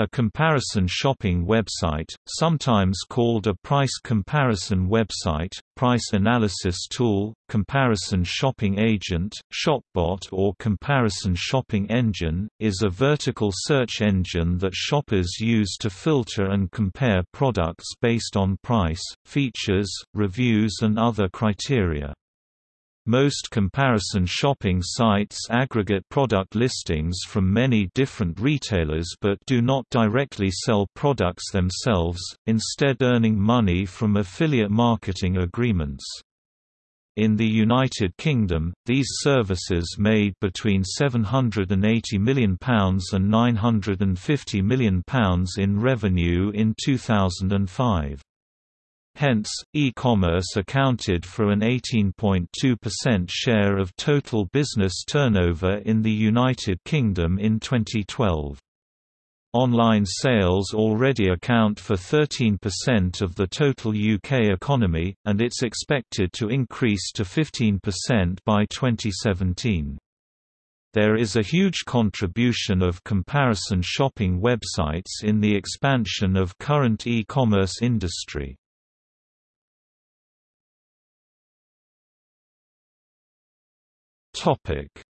A comparison shopping website, sometimes called a price comparison website, price analysis tool, comparison shopping agent, shopbot or comparison shopping engine, is a vertical search engine that shoppers use to filter and compare products based on price, features, reviews and other criteria. Most comparison shopping sites aggregate product listings from many different retailers but do not directly sell products themselves, instead earning money from affiliate marketing agreements. In the United Kingdom, these services made between £780 million and £950 million in revenue in 2005. Hence, e-commerce accounted for an 18.2% share of total business turnover in the United Kingdom in 2012. Online sales already account for 13% of the total UK economy, and it's expected to increase to 15% by 2017. There is a huge contribution of comparison shopping websites in the expansion of current e-commerce industry.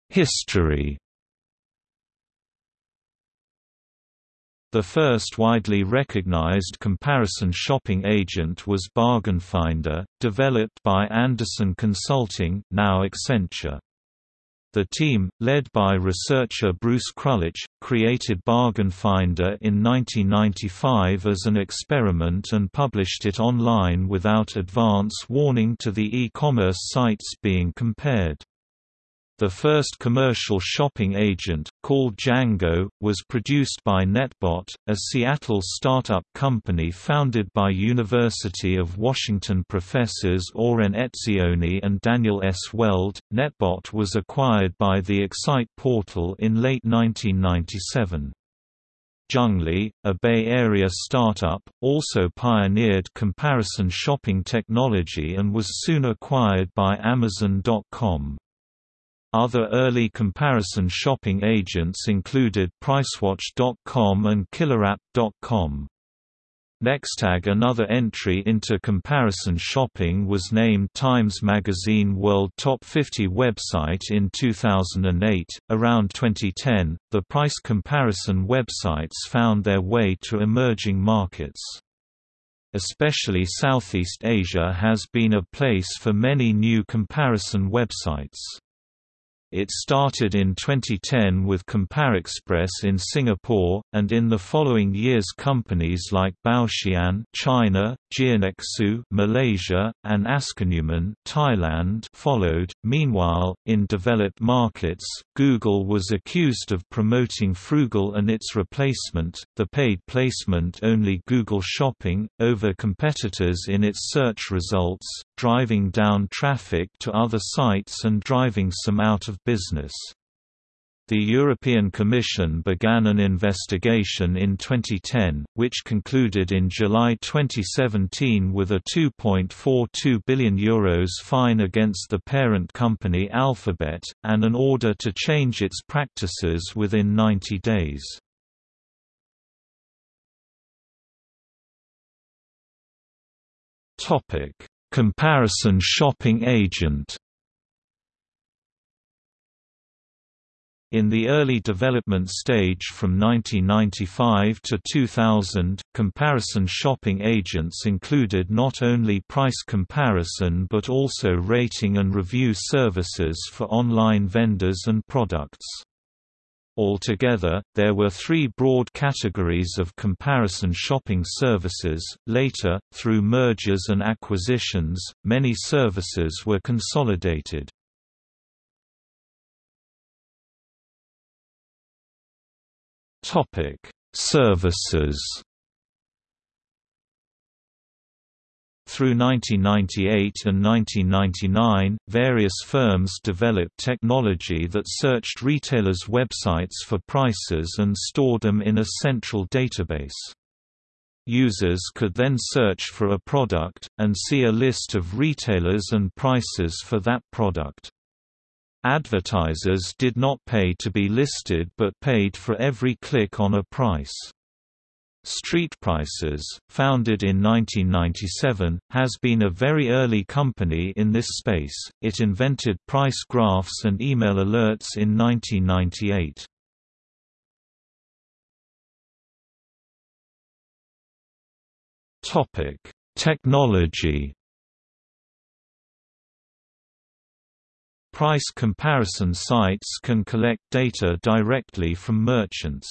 History The first widely recognized comparison shopping agent was Bargain Finder, developed by Andersen Consulting now Accenture. The team, led by researcher Bruce Krulwich, created Bargain Finder in 1995 as an experiment and published it online without advance warning to the e-commerce sites being compared. The first commercial shopping agent, called Jango, was produced by NetBot, a Seattle startup company founded by University of Washington professors Oren Etzioni and Daniel S. Weld. NetBot was acquired by the Excite portal in late 1997. Junglee, a Bay Area startup, also pioneered comparison shopping technology and was soon acquired by Amazon.com. Other early comparison shopping agents included Pricewatch.com and KillerApp.com. Nextag another entry into comparison shopping was named Times Magazine World Top 50 website in 2008. Around 2010, the price comparison websites found their way to emerging markets. Especially Southeast Asia has been a place for many new comparison websites. It started in 2010 with ComparExpress in Singapore, and in the following years companies like Baoxian China, Jirnexu Malaysia, and Askanuman Thailand followed. Meanwhile, in developed markets, Google was accused of promoting Froogle and its replacement, the paid placement-only Google Shopping, over competitors in its search results, driving down traffic to other sites and driving some out of business. The European Commission began an investigation in 2010, which concluded in July 2017 with a €2.42 billion Euros fine against the parent company Alphabet, and an order to change its practices within 90 days. Comparison shopping agent In the early development stage from 1995 to 2000, comparison shopping agents included not only price comparison but also rating and review services for online vendors and products. Altogether, there were three broad categories of comparison shopping services. Later, through mergers and acquisitions, many services were consolidated. Topic: Services. Through 1998 and 1999, various firms developed technology that searched retailers' websites for prices and stored them in a central database. Users could then search for a product, and see a list of retailers and prices for that product. Advertisers did not pay to be listed but paid for every click on a price. Street Prices, founded in 1997, has been a very early company in this space. It invented price graphs and email alerts in 1998. Topic: Technology. Price comparison sites can collect data directly from merchants.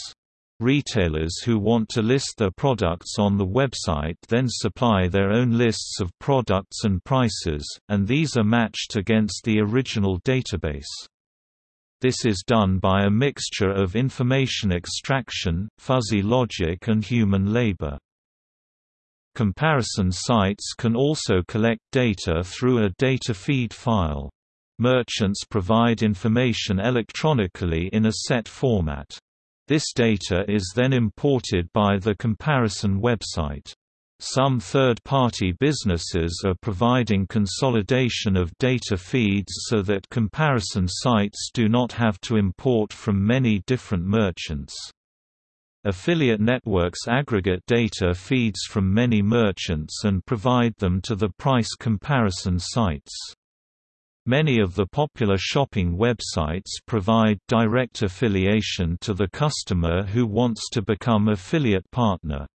Retailers who want to list their products on the website then supply their own lists of products and prices, and these are matched against the original database. This is done by a mixture of information extraction, fuzzy logic and human labor. Comparison sites can also collect data through a data feed file. Merchants provide information electronically in a set format. This data is then imported by the comparison website. Some third-party businesses are providing consolidation of data feeds so that comparison sites do not have to import from many different merchants. Affiliate networks aggregate data feeds from many merchants and provide them to the price comparison sites. Many of the popular shopping websites provide direct affiliation to the customer who wants to become affiliate partner.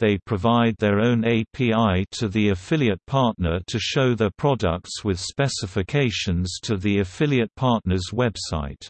They provide their own API to the affiliate partner to show their products with specifications to the affiliate partner's website.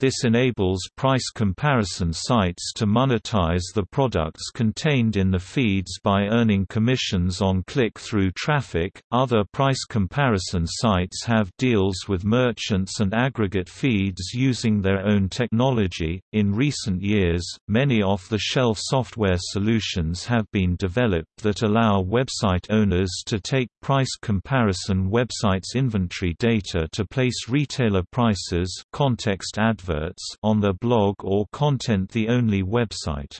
This enables price comparison sites to monetize the products contained in the feeds by earning commissions on click-through traffic. Other price comparison sites have deals with merchants and aggregate feeds using their own technology. In recent years, many off-the-shelf software solutions have been developed that allow website owners to take price comparison websites inventory data to place retailer prices, context adverts adverts on their blog or content the only website.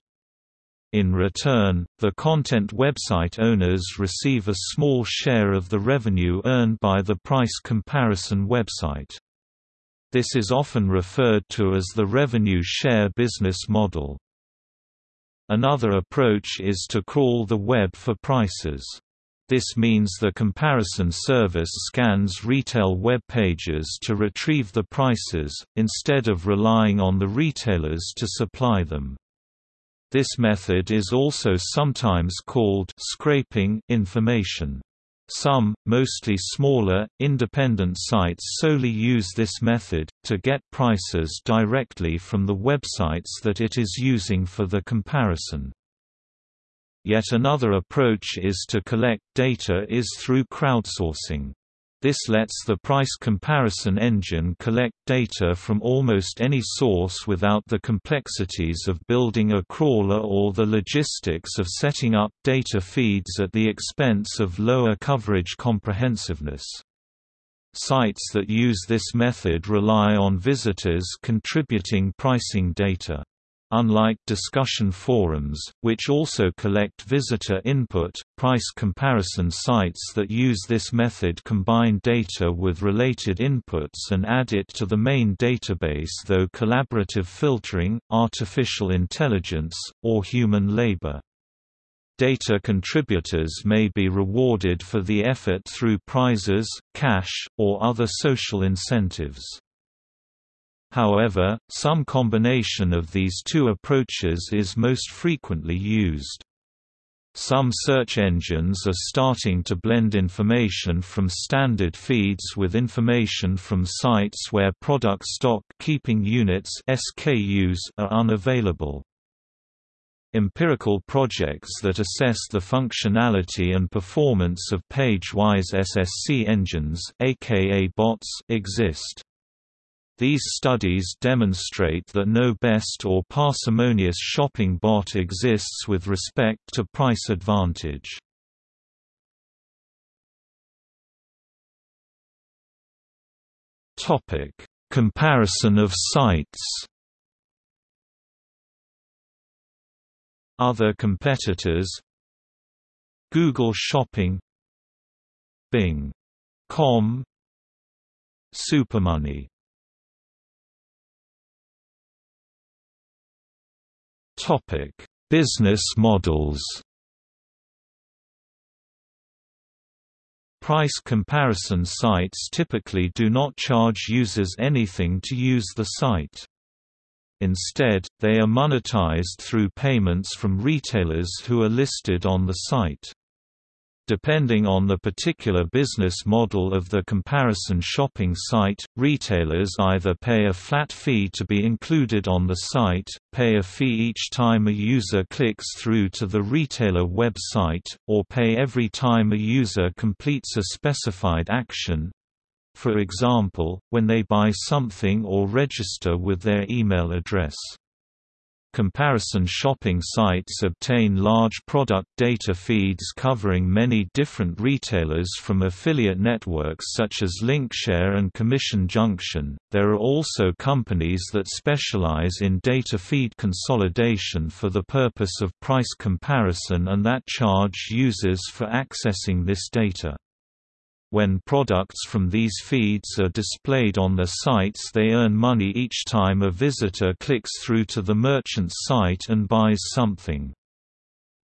In return, the content website owners receive a small share of the revenue earned by the price comparison website. This is often referred to as the revenue share business model. Another approach is to crawl the web for prices. This means the comparison service scans retail web pages to retrieve the prices, instead of relying on the retailers to supply them. This method is also sometimes called scraping information. Some, mostly smaller, independent sites solely use this method, to get prices directly from the websites that it is using for the comparison. Yet another approach is to collect data is through crowdsourcing. This lets the price comparison engine collect data from almost any source without the complexities of building a crawler or the logistics of setting up data feeds at the expense of lower coverage comprehensiveness. Sites that use this method rely on visitors contributing pricing data. Unlike discussion forums, which also collect visitor input, price comparison sites that use this method combine data with related inputs and add it to the main database though collaborative filtering, artificial intelligence, or human labor. Data contributors may be rewarded for the effort through prizes, cash, or other social incentives. However, some combination of these two approaches is most frequently used. Some search engines are starting to blend information from standard feeds with information from sites where product stock keeping units SKUs are unavailable. Empirical projects that assess the functionality and performance of page-wise SSC engines aka bots exist. These studies demonstrate that no best or parsimonious shopping bot exists with respect to price advantage. Topic: Comparison of sites. Other competitors Google Shopping Bing.com Supermoney Topic: Business models Price comparison sites typically do not charge users anything to use the site. Instead, they are monetized through payments from retailers who are listed on the site. Depending on the particular business model of the comparison shopping site, retailers either pay a flat fee to be included on the site, pay a fee each time a user clicks through to the retailer website, or pay every time a user completes a specified action for example, when they buy something or register with their email address. Comparison shopping sites obtain large product data feeds covering many different retailers from affiliate networks such as Linkshare and Commission Junction. There are also companies that specialize in data feed consolidation for the purpose of price comparison and that charge users for accessing this data. When products from these feeds are displayed on their sites they earn money each time a visitor clicks through to the merchant's site and buys something.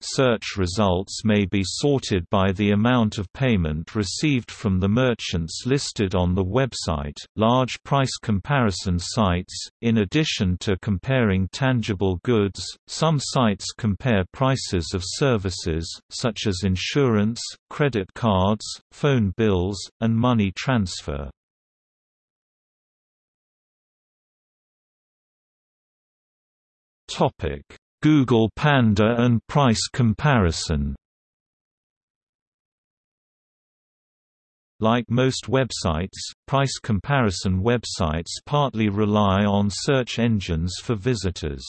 Search results may be sorted by the amount of payment received from the merchants listed on the website. Large price comparison sites, in addition to comparing tangible goods, some sites compare prices of services, such as insurance, credit cards, phone bills, and money transfer. Topic Google Panda and price comparison Like most websites, price comparison websites partly rely on search engines for visitors.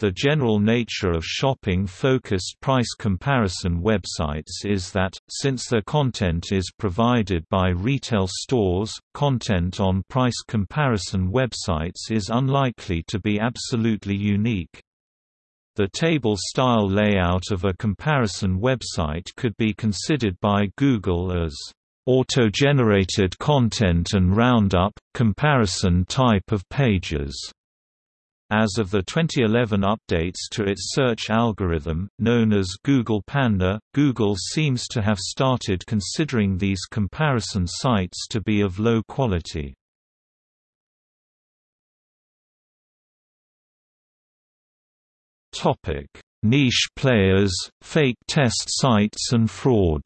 The general nature of shopping-focused price comparison websites is that, since their content is provided by retail stores, content on price comparison websites is unlikely to be absolutely unique. The table-style layout of a comparison website could be considered by Google as auto-generated content and roundup, comparison type of pages. As of the 2011 updates to its search algorithm, known as Google Panda, Google seems to have started considering these comparison sites to be of low quality. Topic: Niche players, fake test sites and fraud.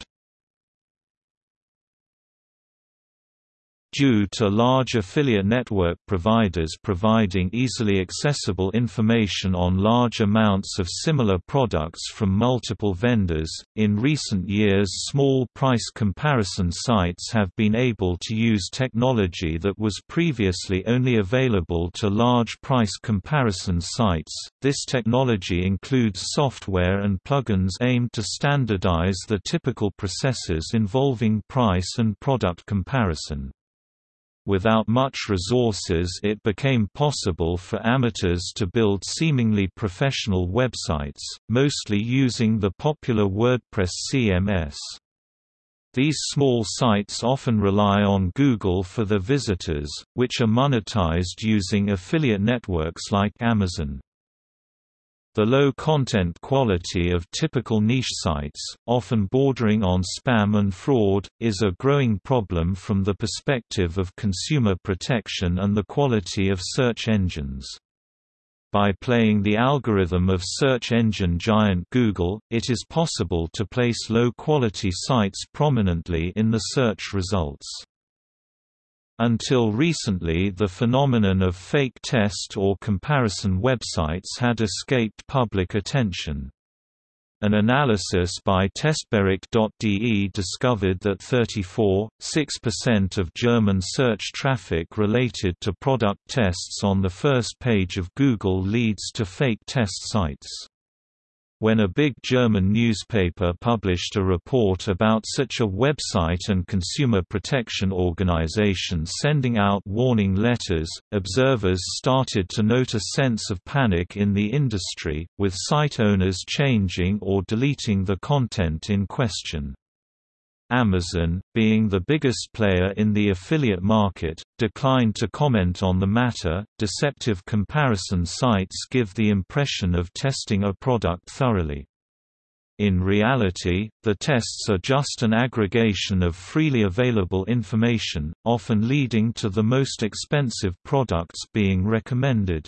Due to large affiliate network providers providing easily accessible information on large amounts of similar products from multiple vendors. In recent years, small price comparison sites have been able to use technology that was previously only available to large price comparison sites. This technology includes software and plugins aimed to standardize the typical processes involving price and product comparison. Without much resources it became possible for amateurs to build seemingly professional websites, mostly using the popular WordPress CMS. These small sites often rely on Google for their visitors, which are monetized using affiliate networks like Amazon. The low content quality of typical niche sites, often bordering on spam and fraud, is a growing problem from the perspective of consumer protection and the quality of search engines. By playing the algorithm of search engine giant Google, it is possible to place low-quality sites prominently in the search results. Until recently the phenomenon of fake test or comparison websites had escaped public attention. An analysis by Testbericht.de discovered that 34.6% of German search traffic related to product tests on the first page of Google leads to fake test sites. When a big German newspaper published a report about such a website and consumer protection organization sending out warning letters, observers started to note a sense of panic in the industry, with site owners changing or deleting the content in question. Amazon, being the biggest player in the affiliate market, declined to comment on the matter. Deceptive comparison sites give the impression of testing a product thoroughly. In reality, the tests are just an aggregation of freely available information, often leading to the most expensive products being recommended.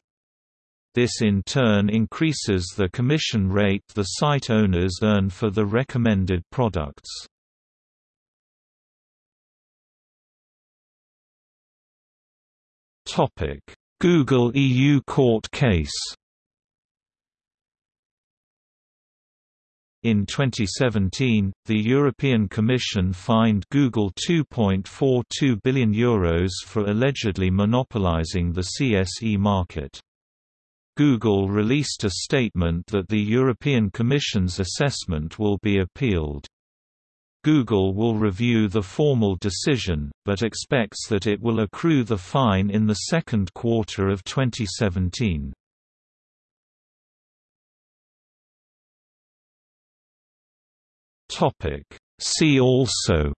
This in turn increases the commission rate the site owners earn for the recommended products. Google EU court case In 2017, the European Commission fined Google €2.42 billion Euros for allegedly monopolizing the CSE market. Google released a statement that the European Commission's assessment will be appealed. Google will review the formal decision, but expects that it will accrue the fine in the second quarter of 2017. See also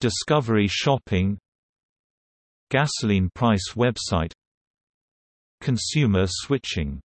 Discovery shopping Gasoline price website Consumer switching